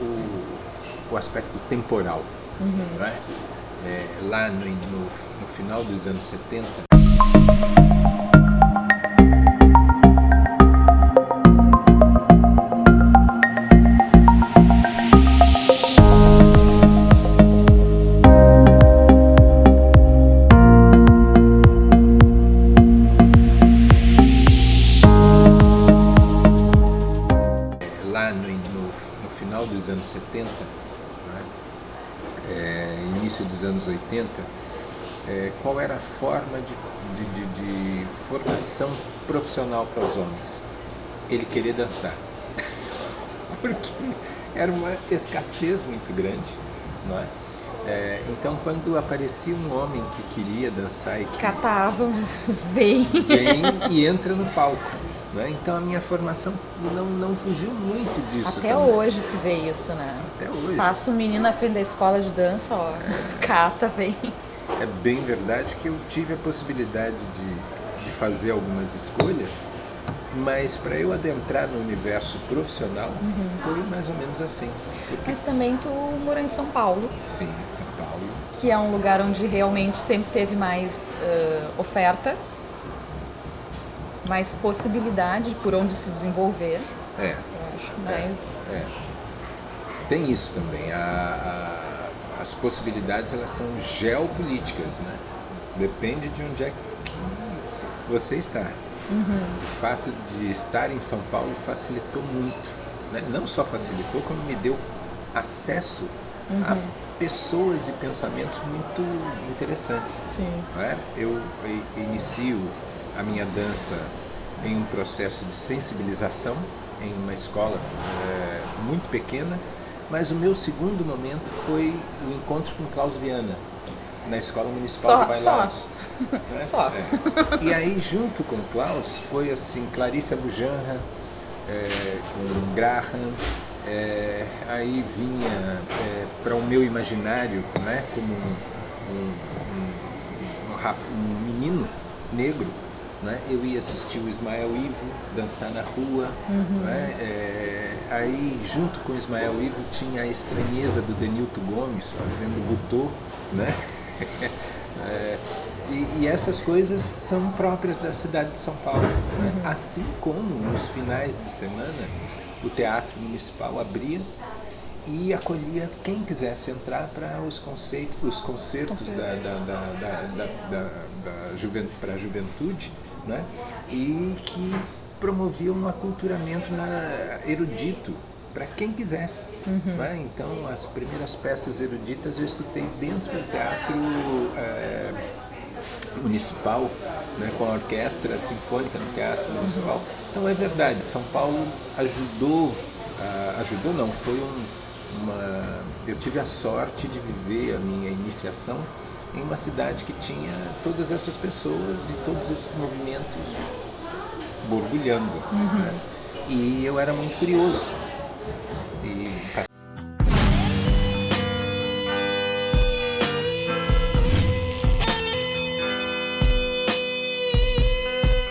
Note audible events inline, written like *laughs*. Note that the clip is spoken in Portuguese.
o, o aspecto temporal. Uhum. Né? É, lá no, no, no final dos anos 70, dos anos 70, né, é, início dos anos 80, é, qual era a forma de, de, de, de formação profissional para os homens? Ele querer dançar. *laughs* Porque era uma escassez muito grande, não é? É, então, quando aparecia um homem que queria dançar e que... Catavam, *laughs* vem. Vem e entra no palco. Né? Então a minha formação não, não fugiu muito disso Até também. hoje se vê isso, né? Até hoje. Passa um menino na frente da escola de dança, ó, cata, vem. É bem verdade que eu tive a possibilidade de, de fazer algumas escolhas, mas para eu adentrar no universo profissional uhum. foi mais ou menos assim. Porque... Mas também tu morou em São Paulo. Sim, São Paulo. Que é um lugar onde realmente sempre teve mais uh, oferta mais possibilidade por onde se desenvolver. É. Eu acho, mas... É, é. Tem isso também. A, a, as possibilidades elas são geopolíticas, né? Depende de onde é que você está. Uhum. O fato de estar em São Paulo facilitou muito. Né? Não só facilitou, como me deu acesso uhum. a pessoas e pensamentos muito interessantes. Sim. É? Eu inicio a minha dança em um processo de sensibilização em uma escola é, muito pequena, mas o meu segundo momento foi o encontro com Klaus Viana, na Escola Municipal só, de Bailados. Só. Né? Só. É. E aí, junto com Klaus, foi assim, Clarice Abujanra, é, com Graham, é, aí vinha para o meu imaginário, né, como um, um, um, um menino negro, né? Eu ia assistir o Ismael Ivo dançar na rua. Uhum. Né? É, aí, junto com o Ismael Ivo, tinha a estranheza do Denilton Gomes fazendo butô. Né? *laughs* é, e, e, essas coisas são próprias da cidade de São Paulo. Né? Uhum. Assim como nos finais de semana o Teatro Municipal abria e acolhia quem quisesse entrar para os, conceitos, os concertos da, da, da, da, juventude, para a juventude né? e que promoviam um aculturamento na, erudito para quem quisesse. Uhum. Né? Então, as primeiras peças eruditas eu escutei dentro do teatro é, municipal, né? com a orquestra sinfônica no teatro municipal. Uhum. Então, é verdade, São Paulo ajudou, uh, ajudou não, foi um, uma... eu tive a sorte de viver a minha iniciação em uma cidade que tinha todas essas pessoas e todos esses movimentos borbulhando. Uhum. Né? E eu era muito curioso. E